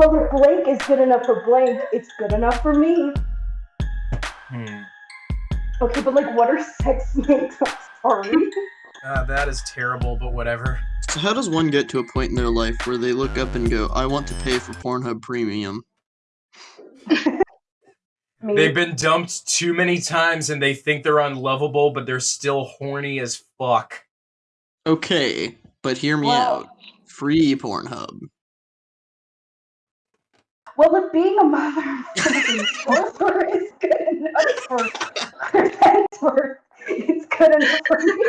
Well, if blank is good enough for blank, it's good enough for me. Hmm. Okay, but like, what are sex mates? I'm sorry. Uh, that is terrible, but whatever. So how does one get to a point in their life where they look up and go, I want to pay for Pornhub Premium? They've been dumped too many times and they think they're unlovable, but they're still horny as fuck. Okay, but hear me Well- out. Free Pornhub. Well, if being a mother of sorcerer is good enough for Hemsworth, it's good enough for me.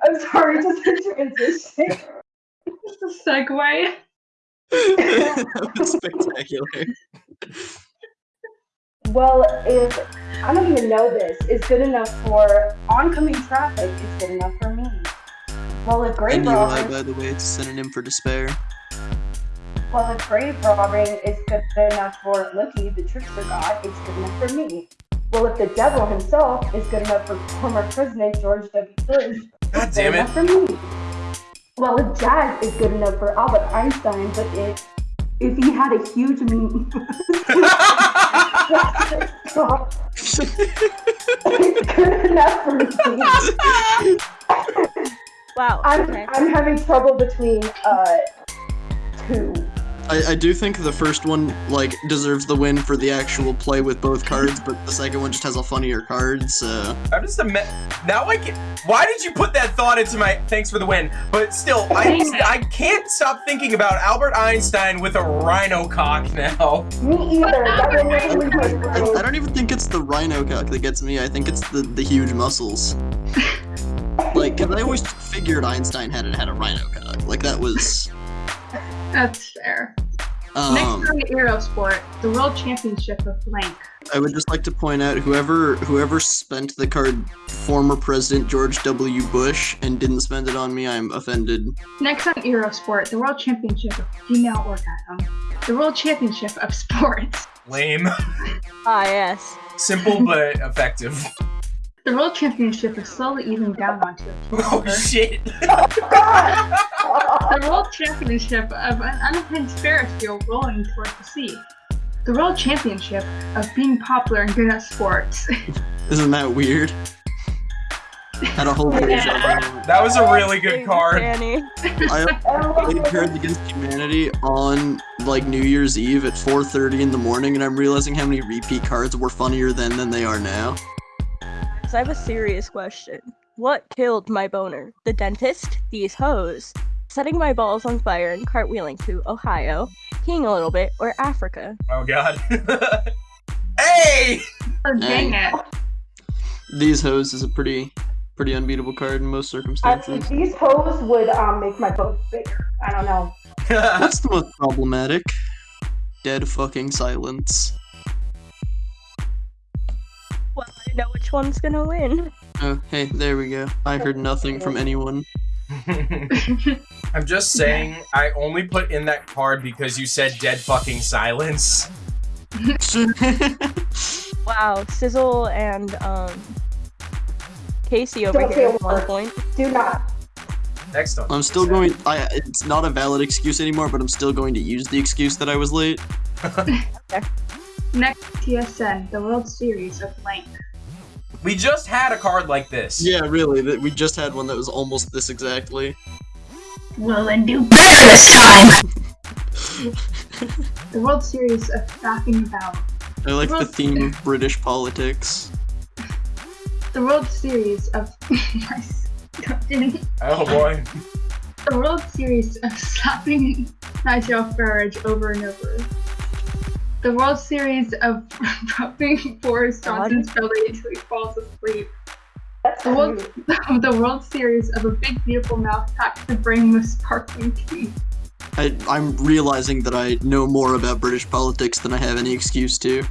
I'm sorry, just a transition. Just a segue. that was spectacular. Well, if I don't even know this, is good enough for oncoming traffic, it's good enough for me. Well, if great. And Eli, robbing, by the way, it's a synonym for despair. Well, if grave robbing is good enough for Loki, the trickster god, it's good enough for me. Well, if the devil himself is good enough for former President George W. Bush, God it's damn good it. enough for me. Well, if jazz is good enough for Albert Einstein, but if if he had a huge m- it's good enough for me. Wow. I'm, okay. I'm having trouble between uh two. I, I do think the first one like deserves the win for the actual play with both cards, but the second one just has a funnier card, so I'm just a me- now I can Why did you put that thought into my thanks for the win? But still, I I can't stop thinking about Albert Einstein with a rhino cock now. Me either. That would never leave my I, I don't even think it's the rhino cock that gets me. I think it's the, the huge muscles. Like, cause I always figured Einstein had had a rhino cock. Like that was. That's fair. Um, Next on the Eurosport, the World Championship of blank. I would just like to point out whoever whoever spent the card former President George W. Bush and didn't spend it on me, I'm offended. Next on Eurosport, the World Championship of female orgasm. The World Championship of sports. Lame. Ah, yes. Simple but effective. The World Championship is slowly easing down onto a Oh shit. The World Championship of an unhinged Ferris wheel rolling towards the sea. The World Championship of being popular and good at sports. Isn't that weird? Had a whole page Yeah. That was a really good card. I played Cards Against Humanity on like New Year's Eve at 4:30 in the morning, and I'm realizing how many repeat cards were funnier then than they are now. So I have a serious question. What killed my boner? The dentist? These hoes? Setting my balls on fire and cartwheeling to Ohio? Peeing a little bit? Or Africa? Oh god. hey! oh, dang Dang. it. These hoes is a pretty pretty unbeatable card in most Actually, circumstances. these hoes would um make my boat bigger. I don't know. That's the most problematic. Dead fucking silence. Well, I know which one's gonna win. Oh, hey, there we go. I heard nothing from anyone. I'm just saying, I only put in that card because you said dead fucking silence. Wow, Sizzle and um Casey over Don't here at one point. Do not. Next on. I'm still going. I. It's not a valid excuse anymore, but I'm still going to use the excuse that I was late. Next, TSN, the World Series of blank. We just had a card like this. Yeah, really. We just had one that was almost this exactly. Will and do better this time! the World Series of fapping about. I like the Well- theme of British politics. The World Series of. the Oh boy. The World Series of slapping Nigel Farage over and over. The World Series of rubbing Boris Johnson's belly until he falls asleep. That's The world, the World Series of a big beautiful mouth packed with brain with sparkling teeth. I, I'm realizing that I know more about British politics than I have any excuse to.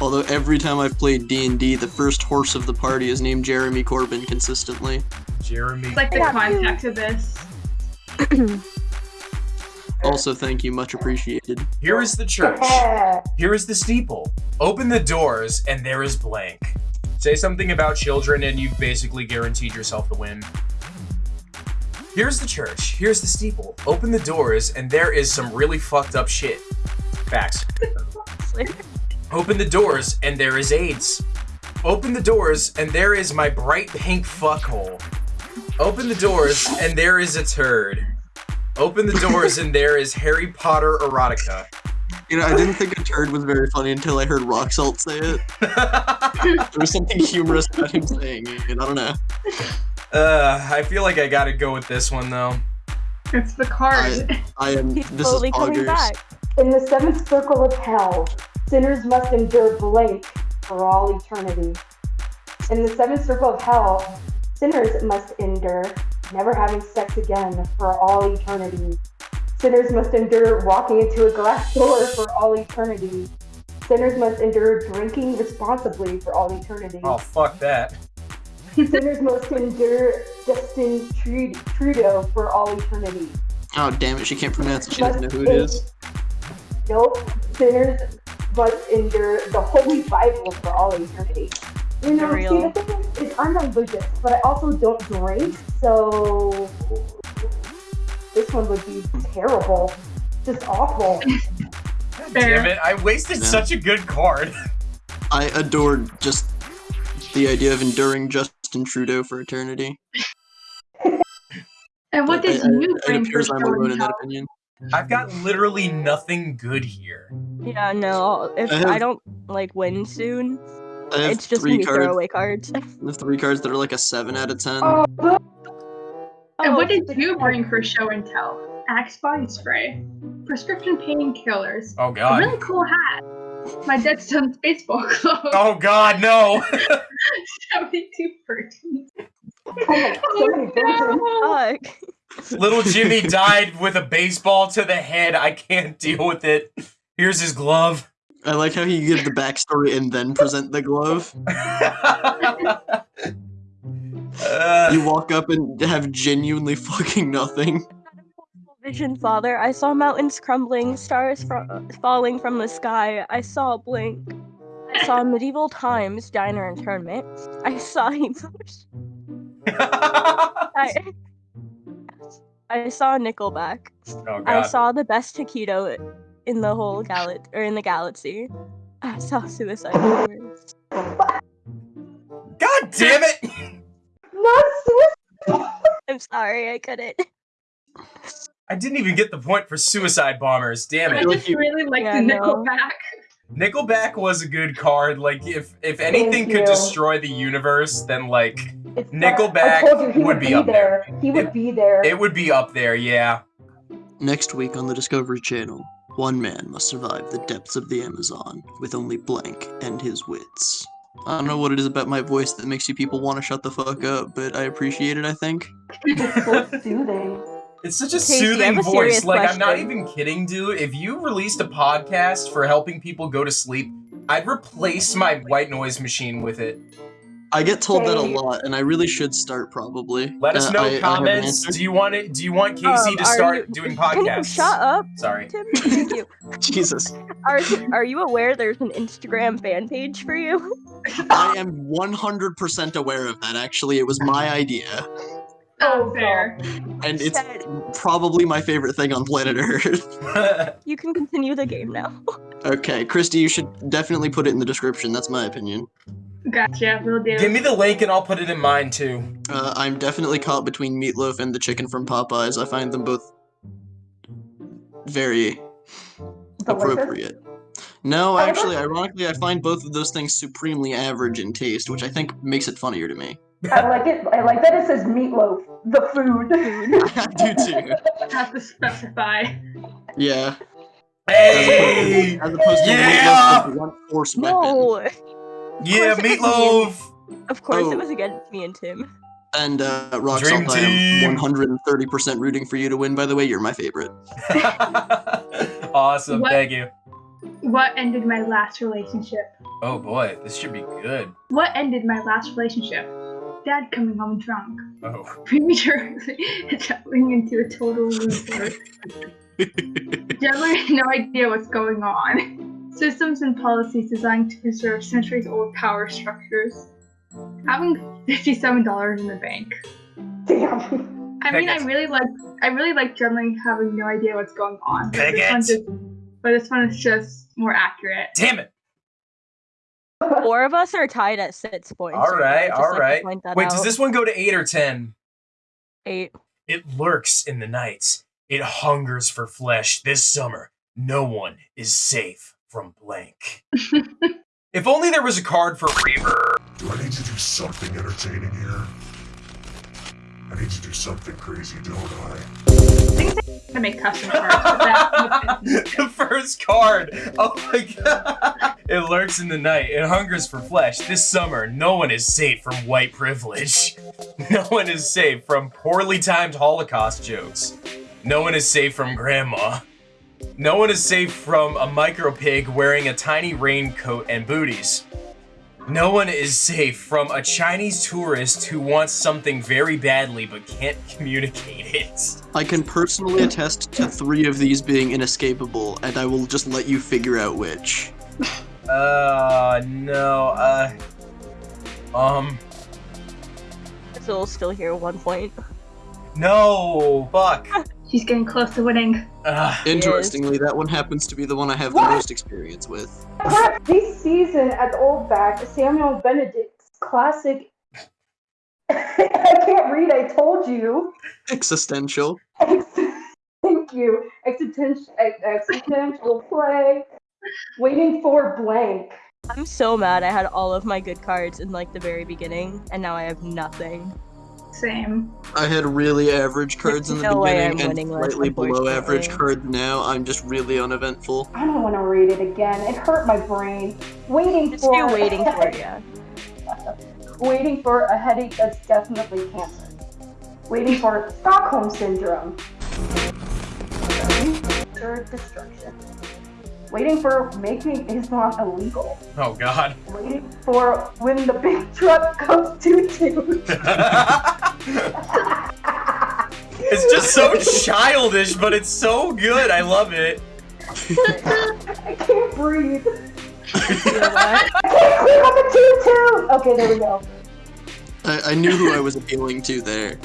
Although every time I've played D&D, the first horse of the party is named Jeremy Corbyn consistently. Jeremy. It's like the Yeah. context of this. Also, thank you, much appreciated. Here is the church. Here is the steeple. Open the doors, and there is blank. Say something about children, and you've basically guaranteed yourself the win. Here's the church. Here's the steeple. Open the doors, and there is some really fucked up shit. Facts. Open the doors, and there is AIDS. Open the doors, and there is my bright pink fuckhole. Open the doors, and there is a turd. Open the doors, and there is Harry Potter erotica. You know, I didn't think a turd was very funny until I heard Rock Salt say it. There was something humorous about him saying it. I don't know. uh, I feel like I gotta go with this one though. It's the card. I am. He's This is slowly coming back. In the seventh circle of hell, sinners must endure blank for all eternity. In the seventh circle of hell, sinners must endure never having sex again for all eternity. Sinners must endure walking into a glass door for all eternity. Sinners must endure drinking responsibly for all eternity. Oh fuck that. Sinners must endure Justin Trudeau for all eternity. Oh damn it! She can't pronounce it. She doesn't know who it is. Nope. Sinners must endure the Holy Bible for all eternity. You know, see, the thing is, is I'm religious, but I also don't drink, so this one would be terrible. Just awful. Damn it! I wasted Yeah. such a good card. I adored just the idea of enduring Justin Trudeau for eternity. And what But did I- I- you It bring for appears I'm alone in that opinion. I've got literally nothing good here. Yeah, no. If I I, don't like win soon, I have it's just three gonna be cards. throwaway cards. The three cards that are like a seven out of ten. Oh, oh. And Oh, what did you bring for show and tell? Axe body spray, prescription painkillers, Oh a god. really cool hat, my Dead Stones baseball glove, Oh god, no. 72 virgins. oh my, so Oh, virgins. Fuck. Little Jimmy died with a baseball to the head. I can't deal with it. Here's his glove. I like how he give the backstory and then present the glove. Uh, You walk up and have genuinely fucking nothing. Vision, Father. I saw mountains crumbling, stars fro- falling from the sky. I saw a blink. I saw medieval times, diner internment. I saw emotion. I, I saw Nickelback. oh I saw the best taquito in the whole mm. gal or in the galaxy. I saw Suicide Bombers. God damn it! Not suicide. I'm sorry, I couldn't. I didn't even get the point for suicide bombers. Damn it! I it. just really like Yeah, the no. Nickelback. Nickelback was a good card. Like if if anything could destroy the universe, then like It's Nickelback you, he would be up there. He would It- be there. it would be up there. Yeah. Next week on the Discovery Channel, one man must survive the depths of the Amazon with only blank and his wits. I don't know what it is about my voice that makes you people want to shut the fuck up, but I appreciate it, I think. It's so soothing. It's such a Casey, soothing have a voice. serious Like I'm not even kidding, dude. If you released a podcast for helping people go to sleep, I'd replace my white noise machine with it. I get told that a lot, and I really should start probably. Let us Uh, know I- I comments. answer. Do you want it? Do you want Casey Um, to start you- doing Can you podcasts? shut up, Sorry. Tim? Thank you. Jesus. Are, are you aware there's an Instagram fan page for you? I am 100% aware of that, actually. It was my idea, Oh, fair. and it's Said probably my favorite thing on planet Earth. you can continue the game now. okay, Christy, you should definitely put it in the description. That's my opinion. Gotcha, will do. Give me the link and I'll put it in mine too. Uh, I'm definitely caught between Meatloaf and the chicken from Popeyes. I find them both very Delicious. appropriate. No, actually, ironically, I find both of those things supremely average in taste, which I think makes it funnier to me. I like it. I like that it says meatloaf, the food. I do too. Have to specify. Yeah. Hey! As opposed to Yeah! Meatloaf with one force weapon. No, Yeah, course it meatloaf! of course Oh. it was against me and Tim. And uh, Rock Dream Salt, I am 130% rooting for you to win. By the way, you're my favorite. awesome, What? thank you. What ended my last relationship? Oh boy, this should be good. What ended my last relationship? Dad coming home drunk. Oh. Prematurely jumping into a total loser. Generally no idea what's going on. Systems and policies designed to preserve centuries old power structures. Having $57 in the bank. Damn. I mean, I really like I really like generally having no idea what's going on. But this, one just, but this one is just more accurate. Damn it! Four of us are tied at six points. All right, now, just all like right. point that Wait, does this one go to eight or ten? eight? It lurks in the night. It hungers for flesh. This summer, no one is safe from blank. if only there was a card for Reaver. Do I need to do something entertaining here? I need to do something crazy, don't I? to make custom cards. The first card. Oh my god. It lurks in the night. It hungers for flesh. This summer, no one is safe from white privilege. No one is safe from poorly timed Holocaust jokes. No one is safe from grandma. No one is safe from a micro pig wearing a tiny raincoat and booties. No one is safe from a Chinese tourist who wants something very badly but can't communicate it. I can personally attest to three of these being inescapable, and I will just let you figure out which. Uh, no, uh, um, Still, still here. One point. no, fuck. She's getting close to winning. Ugh. Interestingly, that one happens to be the one I have the most experience with. This season at the Old Back, Samuel Benedict's classic. I can't read. I told you. Existential. Thank you. Existential, existential play. Waiting for blank. I'm so mad. I had all of my good cards in like the very beginning, and now I have nothing. Same. I had really average cards in the no beginning and slightly below average cards now. I'm just really uneventful. I don't want to read it again. It hurt my brain. Waiting Just for do waiting for you. waiting for a headache that's definitely cancer. Waiting for Stockholm syndrome. Or destruction. Waiting for making Islam illegal. Oh god. Waiting for when the big truck comes to two. it's just so childish, but it's so good. I love it. I can't breathe. You know? I can't click on the two two. Okay, there we go. I, I knew who I was appealing to there.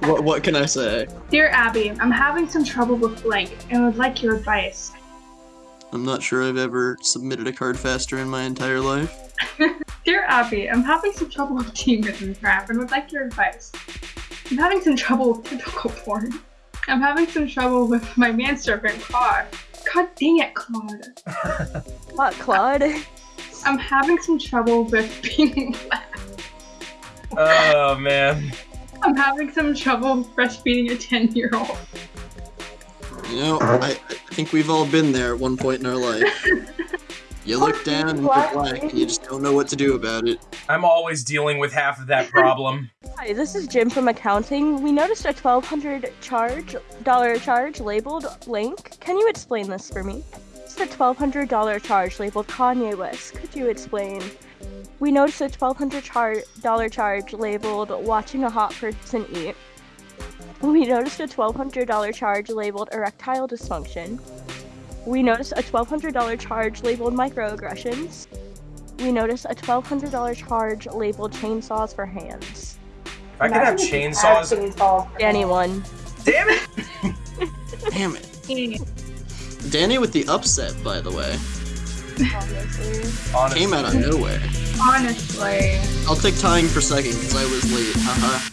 What, what can I say? Dear Abby, I'm having some trouble with blank and would like your advice. I'm not sure I've ever submitted a card faster in my entire life. Dear Abby, I'm having some trouble with team crap and would like your advice. I'm having some trouble with typical porn. I'm having some trouble with my manservant Claude. God dang it, Claude. What, Claude? I'm having some trouble with being Oh man. I'm having some trouble breastfeeding a 10 year old. You know, I, I think we've all been there at one point in our life. You look down and you're black and you just don't know what to do about it. I'm always dealing with half of that problem. Hi, this is Jim from accounting. We noticed a twelve hundred charge dollar charge labeled blank. Can you explain this for me? It's a twelve hundred dollar charge labeled Kanye West. Could you explain? We noticed a twelve hundred char- dollar charge labeled watching a hot person eat. We noticed a twelve hundred dollar charge labeled erectile dysfunction. We noticed a twelve hundred dollar charge labeled microaggressions. We noticed a twelve hundred dollar charge labeled chainsaws for hands. If I could have Imagine if you had chainsaws. chainsaws. Anyone. Damn it! Damn it. Danny with the upset, by the way. Obviously. Honestly. Came out of nowhere. Honestly. I'll take tying for second because I was late. Haha.